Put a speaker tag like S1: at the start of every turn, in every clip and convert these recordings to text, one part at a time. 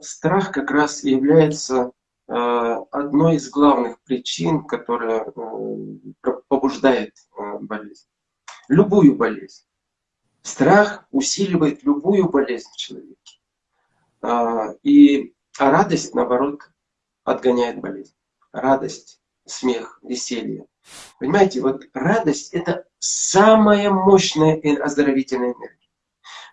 S1: страх как раз является э, одной из главных причин, которая э, побуждает э, болезнь. Любую болезнь. Страх усиливает любую болезнь в человеке. И, а радость, наоборот, отгоняет болезнь. Радость, смех, веселье. Понимаете, вот радость – это самая мощная оздоровительная энергия.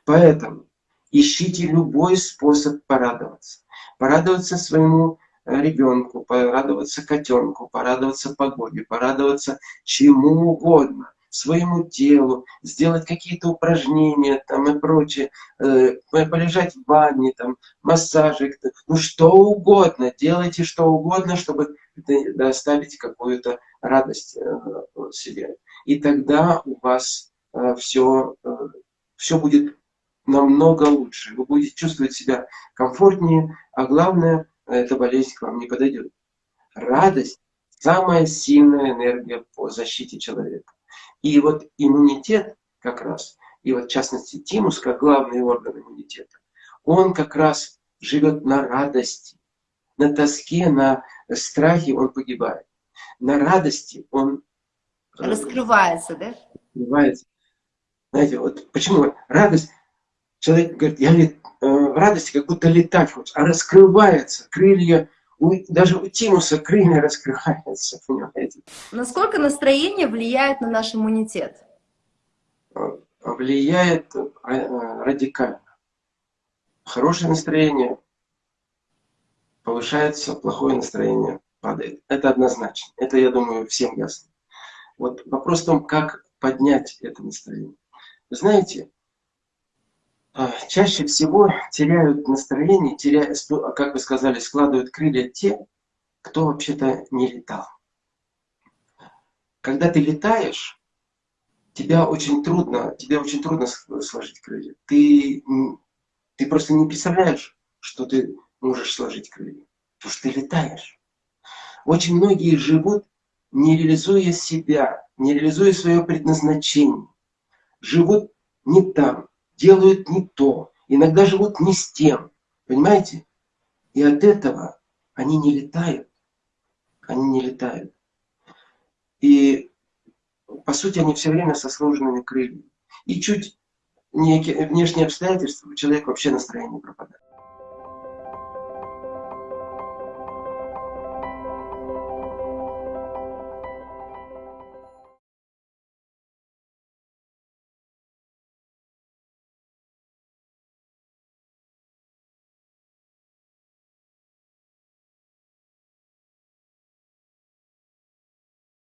S1: Поэтому ищите любой способ порадоваться. Порадоваться своему э, ребенку, порадоваться котенку, порадоваться погоде, порадоваться чему угодно своему телу, сделать какие-то упражнения там и прочее, э, полежать в ванне, там, массажик, ну что угодно, делайте что угодно, чтобы доставить какую-то радость э, себе. И тогда у вас все, все будет намного лучше. Вы будете чувствовать себя комфортнее, а главное, эта болезнь к вам не подойдет. Радость – самая сильная энергия по защите человека. И вот иммунитет как раз, и вот в частности тимус, как главный орган иммунитета, он как раз живет на радости, на тоске, на страхе он погибает. На радости он...
S2: Э, раскрывается, да?
S1: Раскрывается. Знаете, вот почему радость, человек говорит, я лет, э, в радости как будто летать хочет, а раскрывается, крылья у, даже у тимуса крылья раскрываются, понимаете?
S2: Насколько настроение влияет на наш иммунитет?
S1: А, влияет а, радикально. Хорошее настроение повышается, плохое настроение падает. Это однозначно. Это, я думаю, всем ясно. Вот вопрос в том, как поднять это настроение. Вы знаете, чаще всего теряют настроение, теряют, как вы сказали, складывают крылья те, кто вообще-то не летал. Когда ты летаешь, тебя очень трудно, тебе очень трудно сложить крылья. Ты, ты просто не представляешь, что ты можешь сложить крылья. Потому что ты летаешь. Очень многие живут, не реализуя себя, не реализуя свое предназначение. Живут не там, делают не то, иногда живут не с тем, понимаете? И от этого они не летают, они не летают. И по сути они все время со сложенными крыльями. И чуть некие внешние обстоятельства, у человека вообще настроение пропадает.